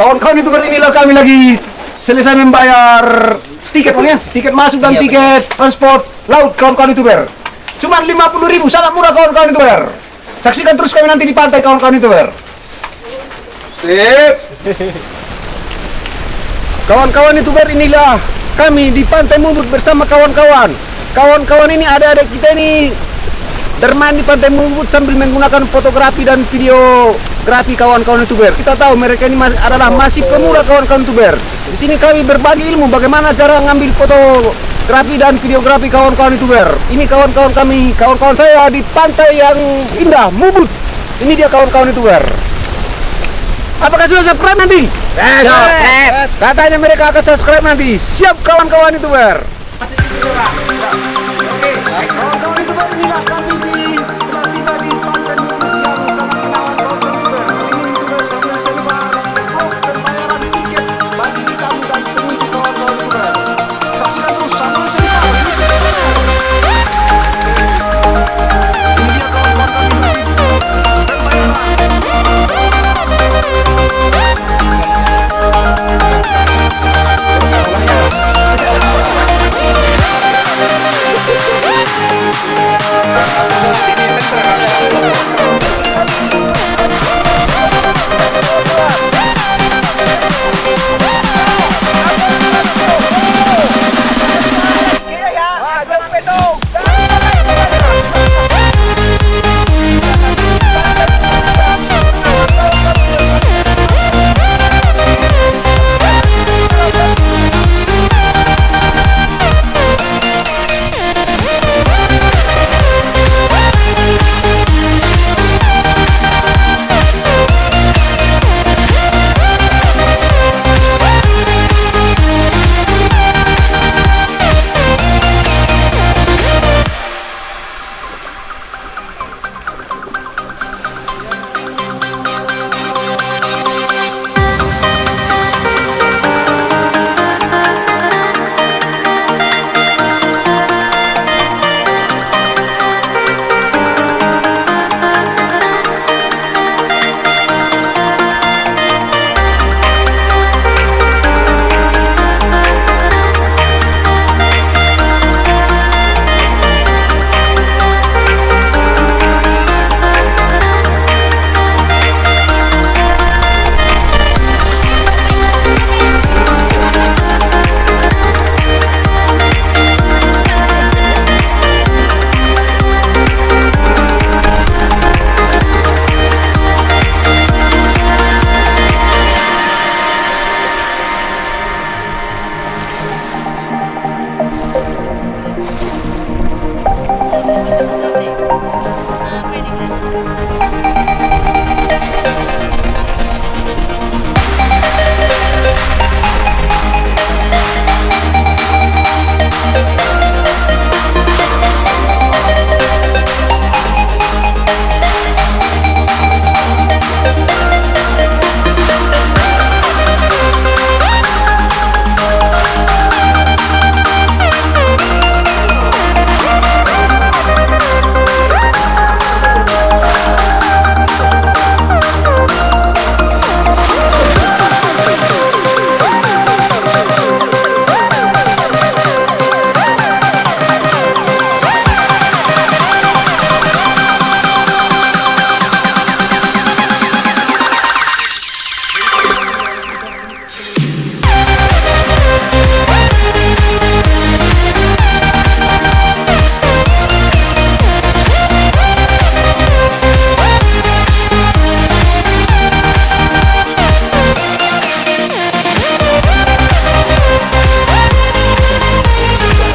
Kawan-kawan itu kan inilah kami lagi selesai membayar tiket bang ya, tiket masuk dan Iya, tiket transport laut kawan-kawan youtuber. Cuma 50 ribu, sangat murah kawan-kawan youtuber. Saksikan terus kami nanti di pantai kawan-kawan youtuber. Sip. Kawan-kawan youtuber inilah kami di Pantai Mubut bersama kawan-kawan. Kawan-kawan ini ada ada kita ini bermain di Pantai Mubut sambil menggunakan fotografi dan videografi kawan-kawan youtuber. Kita tahu mereka ini mas- adalah masih pemula kawan-kawan youtuber. Di sini kami berbagi ilmu bagaimana cara ngambil fotografi dan videografi kawan-kawan youtuber. Ini kawan-kawan kami, kawan-kawan saya di pantai yang indah Mubut. Ini dia kawan-kawan youtuber. Apakah sudah subscribe nanti? Eh, Subscribe. Katanya mereka akan subscribe nanti. Siap kawan-kawan youtuber. No!